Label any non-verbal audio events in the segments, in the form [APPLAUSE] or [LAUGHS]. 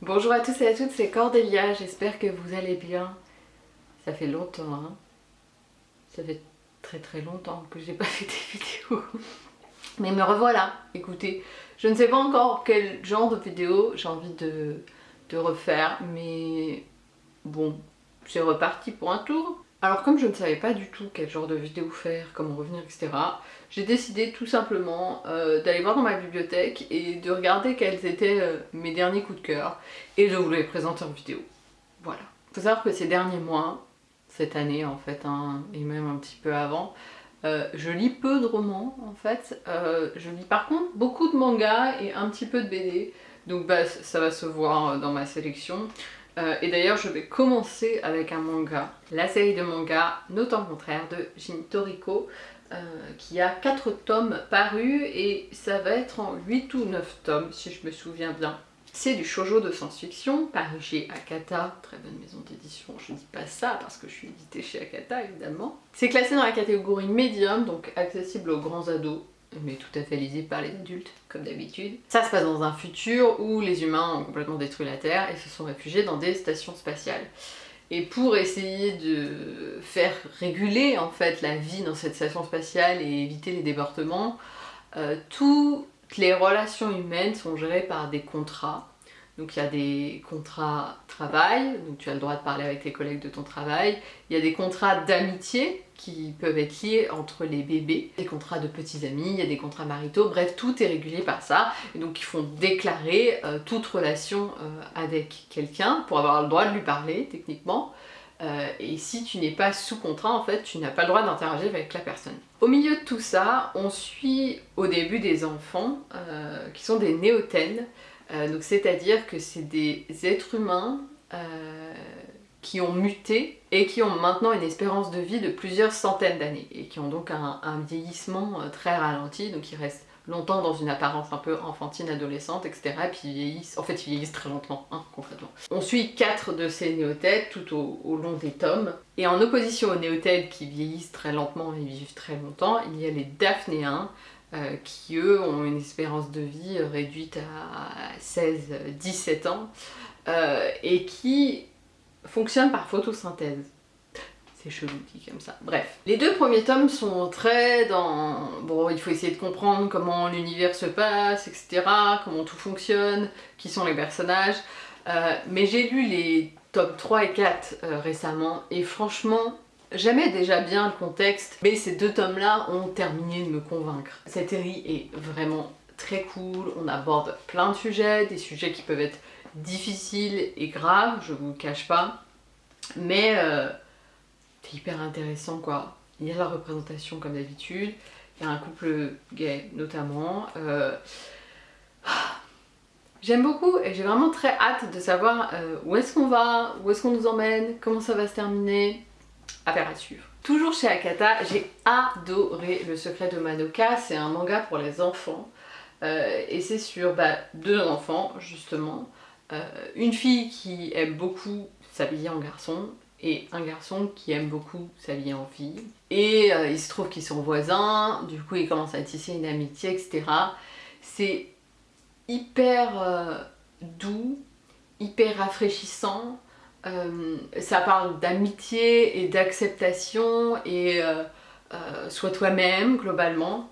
Bonjour à tous et à toutes, c'est Cordélia, j'espère que vous allez bien. Ça fait longtemps, hein Ça fait très très longtemps que j'ai pas [LAUGHS] fait des vidéos. Mais me revoilà, écoutez, je ne sais pas encore quel genre de vidéo j'ai envie de, refaire, mais bon, c'est reparti pour un tour. Alors comme je ne savais pas du tout quel genre de vidéo faire, comment revenir, etc. J'ai décidé tout simplement euh, d'aller voir dans ma bibliothèque et de regarder quels étaient euh, mes derniers coups de cœur et de vous les présenter en vidéo. Voilà. Faut savoir que ces derniers mois, cette année en fait, hein, et même un petit peu avant, euh, je lis peu de romans en fait. je lis par contre beaucoup de mangas et un petit peu de BD. Donc bah, ça va se voir dans ma sélection. Euh, et d'ailleurs, je vais commencer avec un manga, la série de manga Notant contraire de Jin Toriko, euh, qui a 4 tomes parus et ça va être en 8 ou 9 tomes si je me souviens bien. C'est du shoujo de science-fiction, paru chez Akata, très bonne maison d'édition, je dis pas ça parce que je suis éditée chez Akata évidemment. C'est classé dans la catégorie médium, donc accessible aux grands ados, mais tout à fait lisible par les adultes, comme d'habitude. Ça se passe dans un futur où les humains ont complètement détruit la Terre et se sont réfugiés dans des stations spatiales. Et pour essayer de faire réguler en fait la vie dans cette station spatiale et éviter les débordements, euh, toutes les relations humaines sont gérées par des contrats donc il y a des contrats travail, donc tu as le droit de parler avec tes collègues de ton travail. Il y a des contrats d'amitié qui peuvent être liés entre les bébés, des contrats de petits amis, il y a des contrats maritaux, bref tout est régulé par ça. Donc il faut déclarer euh, toute relation euh, avec quelqu'un pour avoir le droit de lui parler techniquement. Euh, et si tu n'es pas sous contrat, en fait, tu n'as pas le droit d'interagir avec la personne. Au milieu de tout ça, on suit au début des enfants qui sont des néothènes, euh, donc c'est-à-dire que c'est des êtres humains euh, qui ont muté et qui ont maintenant une espérance de vie de plusieurs centaines d'années et qui ont donc un, vieillissement euh, très ralenti, donc ils restent longtemps dans une apparence un peu enfantine, adolescente, etc. Et puis ils vieillissent, en fait ils vieillissent très lentement, hein, concrètement. On suit quatre de ces néothètes tout au, long des tomes. Et en opposition aux néothètes qui vieillissent très lentement et vivent très longtemps, il y a les daphnéens, euh, qui eux ont une espérance de vie réduite à 16-17 ans euh, et qui fonctionnent par photosynthèse. C'est chelou dit comme ça. Bref. Les deux premiers tomes sont très dans... Bon, il faut essayer de comprendre comment l'univers se passe, etc., comment tout fonctionne, qui sont les personnages. Euh, mais j'ai lu les tomes 3 et 4 récemment et franchement, J'aimais déjà bien le contexte, mais ces deux tomes-là ont terminé de me convaincre. Cette série est vraiment très cool, on aborde plein de sujets, des sujets qui peuvent être difficiles et graves, je vous cache pas, mais euh, c'est hyper intéressant quoi. Il y a la représentation comme d'habitude, il y a un couple gay notamment. Euh, j'aime beaucoup et j'ai vraiment très hâte de savoir euh, où est-ce qu'on va, où est-ce qu'on nous emmène, comment ça va se terminer à suivre. Toujours chez Akata, j'ai adoré Le secret de Madoka, c'est un manga pour les enfants. Euh, et c'est sur bah, deux enfants justement. Euh, une fille qui aime beaucoup s'habiller en garçon et un garçon qui aime beaucoup s'habiller en fille. Et euh, il se trouve qu'ils sont voisins, du coup ils commencent à tisser une amitié, etc. C'est hyper doux, hyper rafraîchissant. Euh, ça parle d'amitié et d'acceptation et euh, euh, sois toi-même globalement.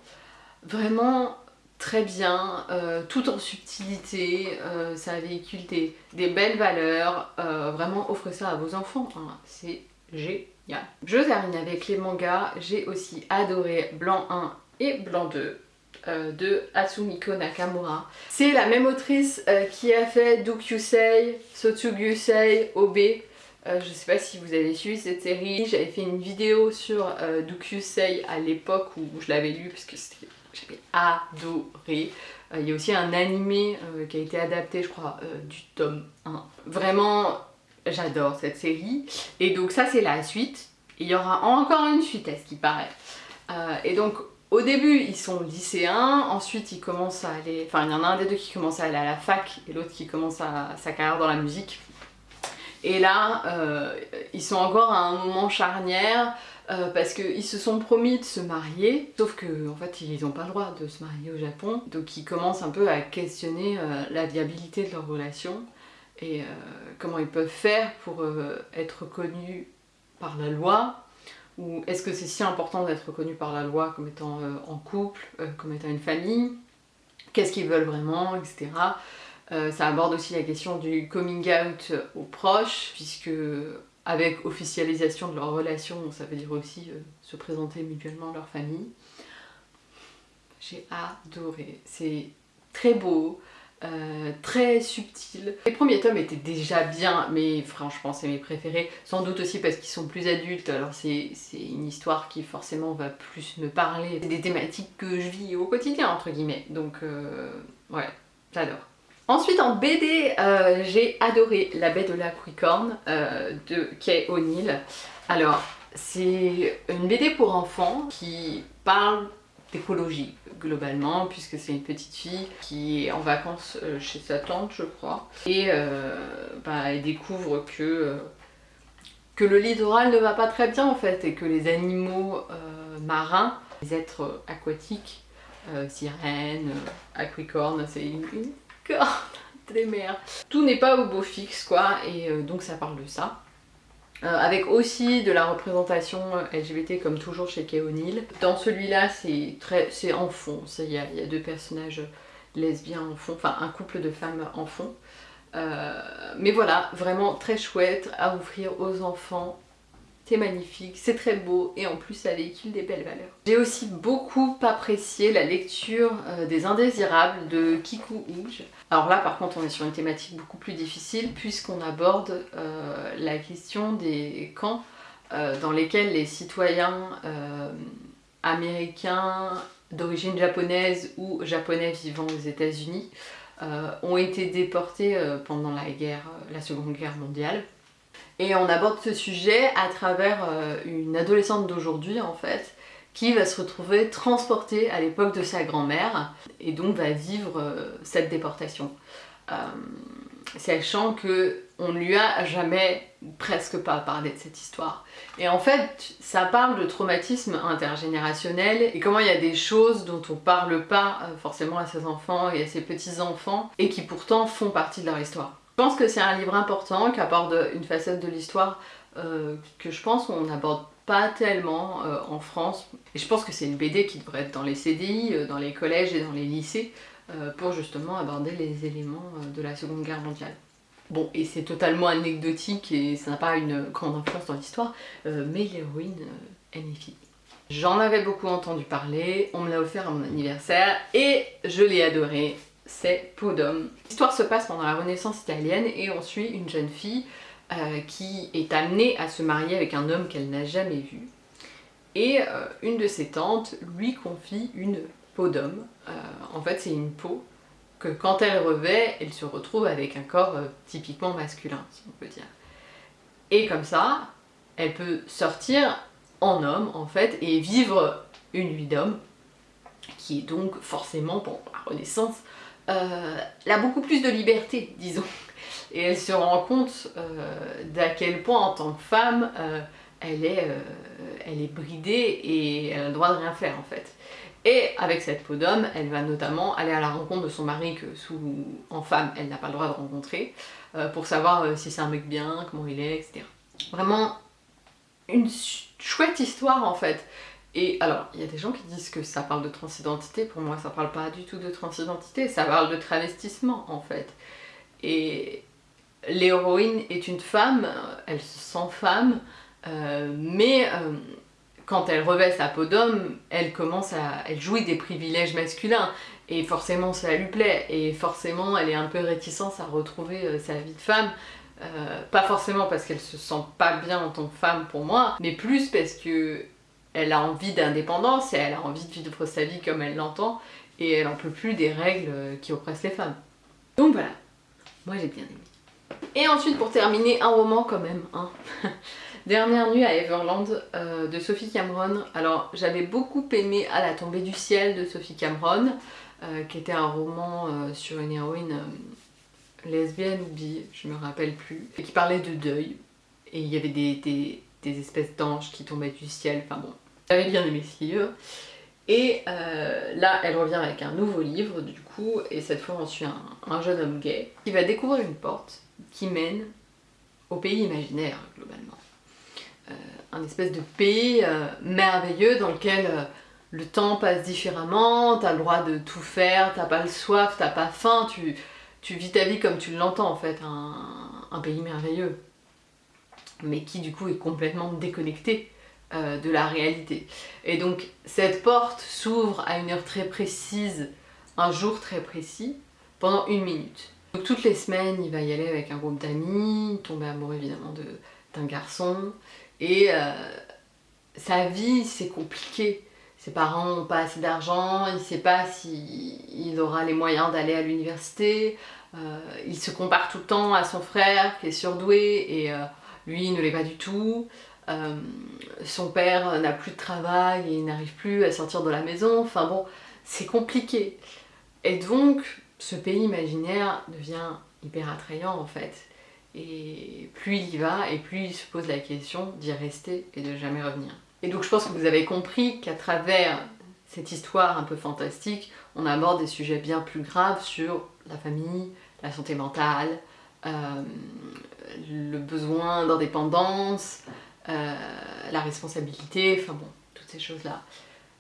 Vraiment très bien, tout en subtilité, ça véhicule des, belles valeurs, vraiment offrez ça à vos enfants, hein. c'est génial. Je termine avec les mangas, j'ai aussi adoré Blanc 1 et Blanc 2. Euh, de Hatsumiko Nakamura. C'est la même autrice euh, qui a fait Dukyusei, Sotsugusei, Obe. Euh, je sais pas si vous avez suivi cette série, j'avais fait une vidéo sur Dukyusei à l'époque où je l'avais lu parce que j'avais adoré. Il y a aussi un animé qui a été adapté je crois du tome 1. Vraiment j'adore cette série et donc ça c'est la suite. Il y aura encore une suite à ce qui paraît. et donc au début, ils sont lycéens, ensuite ils commencent à aller... Enfin, il y en a un des deux qui commence à aller à la fac et l'autre qui commence sa carrière dans la musique. Et là, euh, ils sont encore à un moment charnière euh, parce qu'ils se sont promis de se marier, sauf que en fait ils n'ont pas le droit de se marier au Japon, donc ils commencent un peu à questionner euh, la viabilité de leur relation. et comment ils peuvent faire pour être reconnus par la loi ou est-ce que c'est si important d'être reconnu par la loi comme étant en couple, comme étant une famille? Qu'est-ce qu'ils veulent vraiment, etc. ça aborde aussi la question du coming out aux proches, puisque avec officialisation de leur relation, ça veut dire aussi se présenter mutuellement leur famille. J'ai adoré, c'est très beau, euh, très subtil. Les premiers tomes étaient déjà bien, mais franchement c'est mes préférés, sans doute aussi parce qu'ils sont plus adultes, alors c'est une histoire qui forcément va plus me parler. C'est des thématiques que je vis au quotidien entre guillemets, donc euh, ouais, j'adore. Ensuite en BD, euh, j'ai adoré La baie de la de Kay O'Neill. Alors c'est une BD pour enfants qui parle d'écologie globalement puisque c'est une petite fille qui est en vacances euh, chez sa tante je crois et euh, bah, elle découvre que, euh, que le littoral ne va pas très bien en fait et que les animaux marins, les êtres aquatiques, sirènes, aquicornes, c'est une, une corne [LAUGHS] des mers. Tout n'est pas au beau fixe quoi et donc ça parle de ça. Euh, avec aussi de la représentation LGBT comme toujours chez Kay O'Neill. Dans celui-là c'est en fond, il y, a deux personnages lesbiens en fond, enfin un couple de femmes en fond. Euh, mais voilà, vraiment très chouette à offrir aux enfants c'est magnifique, c'est très beau et en plus ça véhicule des belles valeurs. J'ai aussi beaucoup apprécié la lecture euh, des Indésirables de Kiku Ouj. Alors là par contre on est sur une thématique beaucoup plus difficile puisqu'on aborde euh, la question des camps euh, dans lesquels les citoyens américains d'origine japonaise ou japonais vivant aux états unis ont été déportés pendant la seconde guerre mondiale et on aborde ce sujet à travers euh, une adolescente d'aujourd'hui en fait, qui va se retrouver transportée à l'époque de sa grand-mère et donc va vivre euh, cette déportation. Euh, sachant que on ne lui a jamais presque pas parlé de cette histoire. Et en fait, ça parle de traumatisme intergénérationnel et comment il y a des choses dont on parle pas forcément à ses enfants et à ses petits-enfants et qui pourtant font partie de leur histoire. Je pense que c'est un livre important qui aborde une facette de l'histoire euh, que je pense qu'on n'aborde pas tellement euh, en France. Et je pense que c'est une BD qui devrait être dans les CDI, euh, dans les collèges et dans les lycées pour justement aborder les éléments de la Seconde Guerre mondiale. Bon, et c'est totalement anecdotique et ça n'a pas une grande influence dans l'histoire, mais l'héroïne est magnifique. J'en avais beaucoup entendu parler, on me l'a offert à mon anniversaire et je l'ai adoré c'est d'homme. L'histoire se passe pendant la Renaissance italienne et on suit une jeune fille euh, qui est amenée à se marier avec un homme qu'elle n'a jamais vu. Et euh, une de ses tantes lui confie une peau d'homme. Euh, en fait c'est une peau que quand elle revêt, elle se retrouve avec un corps typiquement masculin, si on peut dire. Et comme ça, elle peut sortir en homme en fait et vivre une vie d'homme qui est donc forcément, pour la Renaissance, euh, elle a beaucoup plus de liberté, disons. Et elle se rend compte euh, d'à quel point en tant que femme, euh, elle, est, elle est bridée et elle a le droit de rien faire en fait. Et avec cette peau d'homme, elle va notamment aller à la rencontre de son mari que sous, en femme, elle n'a pas le droit de rencontrer, pour savoir si c'est un mec bien, comment il est, etc. Vraiment une chouette histoire en fait. Et alors, il y a des gens qui disent que ça parle de transidentité, pour moi ça parle pas du tout de transidentité, ça parle de travestissement en fait. Et l'héroïne est une femme, elle se sent femme, euh, mais euh, quand elle revêt sa peau d'homme, elle commence à... elle jouit des privilèges masculins, et forcément ça lui plaît, et forcément elle est un peu réticente à retrouver euh, sa vie de femme, pas forcément parce qu'elle se sent pas bien en tant que femme pour moi, mais plus parce que elle a envie d'indépendance et elle a envie de vivre sa vie comme elle l'entend et elle en peut plus des règles qui oppressent les femmes. Donc voilà, moi j'ai bien aimé. Et ensuite pour terminer, un roman quand même. Hein. [LAUGHS] Dernière nuit à Everland euh, de Sophie Cameron. Alors j'avais beaucoup aimé À la tombée du ciel de Sophie Cameron, euh, qui était un roman euh, sur une héroïne lesbienne ou bi, je me rappelle plus, et qui parlait de deuil. Et il y avait des, des, des espèces d'anges qui tombaient du ciel, enfin bon, j'avais bien aimé ce livre. Et euh, là, elle revient avec un nouveau livre, du coup, et cette fois on suit un, jeune homme gay qui va découvrir une porte qui mène au pays imaginaire, globalement. Euh, un espèce de pays euh, merveilleux dans lequel le temps passe différemment, t'as le droit de tout faire, t'as pas le soif, t'as pas faim, tu vis ta vie comme tu l'entends en fait, un, pays merveilleux. Mais qui du coup est complètement déconnecté de la réalité. Et donc cette porte s'ouvre à une heure très précise, un jour très précis, pendant une minute. Donc toutes les semaines, il va y aller avec un groupe d'amis, tomber amoureux évidemment d'un garçon, et euh, sa vie, c'est compliqué. Ses parents n'ont pas assez d'argent, il ne sait pas s'il aura les moyens d'aller à l'université, euh, il se compare tout le temps à son frère qui est surdoué et euh, lui ne l'est pas du tout. Son père n'a plus de travail et il n'arrive plus à sortir de la maison, enfin bon, c'est compliqué. Et donc, ce pays imaginaire devient hyper attrayant en fait. Et plus il y va, et plus il se pose la question d'y rester et de jamais revenir. Et donc je pense que vous avez compris qu'à travers cette histoire un peu fantastique, on aborde des sujets bien plus graves sur la famille, la santé mentale, euh, le besoin d'indépendance, euh, la responsabilité, enfin bon, toutes ces choses-là.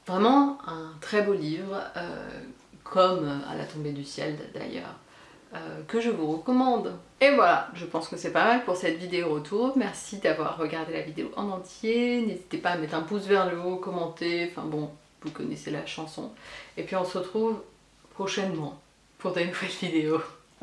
Vraiment un très beau livre euh, comme à la tombée du ciel d'ailleurs, euh, que je vous recommande. Et voilà, je pense que c'est pas mal pour cette vidéo retour. Merci d'avoir regardé la vidéo en entier. N'hésitez pas à mettre un pouce vers le haut, commenter, enfin bon, vous connaissez la chanson. Et puis on se retrouve prochainement pour de [LAUGHS] nouvelles vidéos.